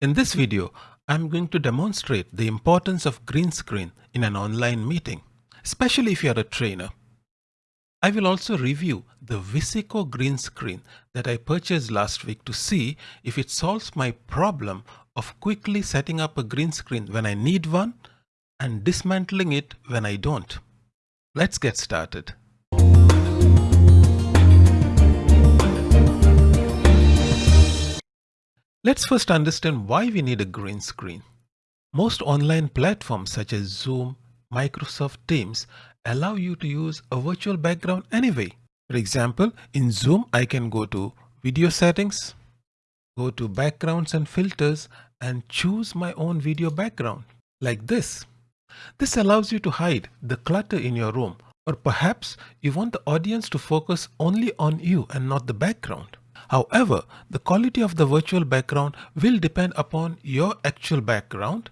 In this video, I'm going to demonstrate the importance of green screen in an online meeting, especially if you're a trainer. I will also review the Visico green screen that I purchased last week to see if it solves my problem of quickly setting up a green screen when I need one and dismantling it when I don't. Let's get started. Let's first understand why we need a green screen. Most online platforms such as Zoom, Microsoft Teams allow you to use a virtual background anyway. For example, in Zoom, I can go to video settings, go to backgrounds and filters and choose my own video background like this. This allows you to hide the clutter in your room or perhaps you want the audience to focus only on you and not the background. However, the quality of the virtual background will depend upon your actual background,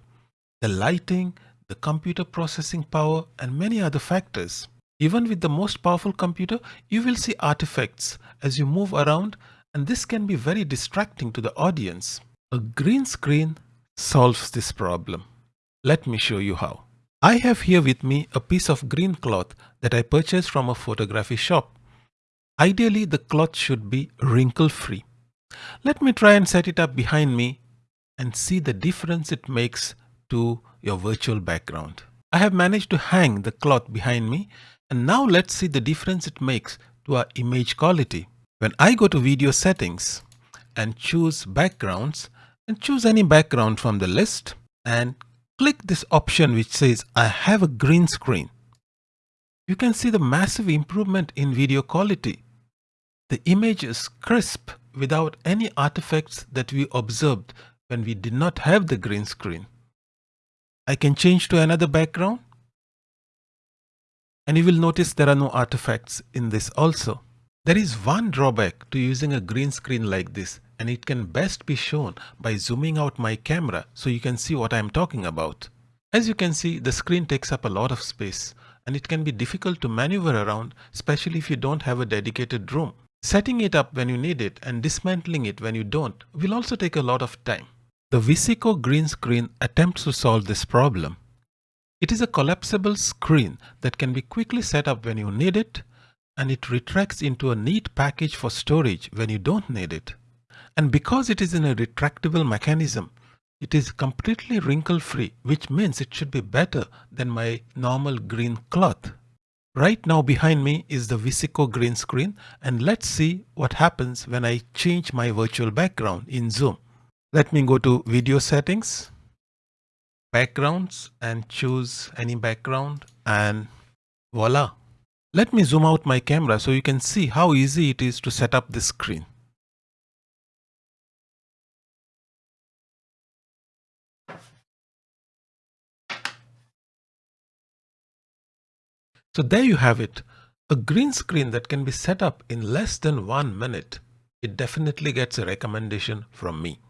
the lighting, the computer processing power and many other factors. Even with the most powerful computer, you will see artifacts as you move around and this can be very distracting to the audience. A green screen solves this problem. Let me show you how. I have here with me a piece of green cloth that I purchased from a photography shop. Ideally, the cloth should be wrinkle free. Let me try and set it up behind me and see the difference it makes to your virtual background. I have managed to hang the cloth behind me and now let's see the difference it makes to our image quality. When I go to video settings and choose backgrounds and choose any background from the list and click this option which says I have a green screen. You can see the massive improvement in video quality. The image is crisp without any artifacts that we observed when we did not have the green screen. I can change to another background and you will notice there are no artifacts in this also. There is one drawback to using a green screen like this and it can best be shown by zooming out my camera so you can see what I am talking about. As you can see the screen takes up a lot of space and it can be difficult to maneuver around especially if you don't have a dedicated room. Setting it up when you need it and dismantling it when you don't will also take a lot of time. The Visico green screen attempts to solve this problem. It is a collapsible screen that can be quickly set up when you need it and it retracts into a neat package for storage when you don't need it. And because it is in a retractable mechanism, it is completely wrinkle free which means it should be better than my normal green cloth. Right now behind me is the Visico green screen and let's see what happens when I change my virtual background in Zoom. Let me go to video settings, backgrounds and choose any background and voila. Let me zoom out my camera so you can see how easy it is to set up this screen. So there you have it, a green screen that can be set up in less than one minute. It definitely gets a recommendation from me.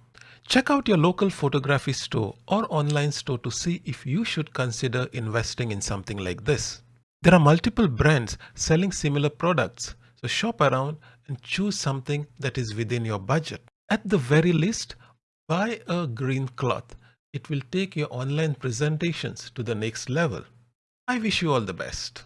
Check out your local photography store or online store to see if you should consider investing in something like this. There are multiple brands selling similar products, so shop around and choose something that is within your budget. At the very least, buy a green cloth. It will take your online presentations to the next level. I wish you all the best.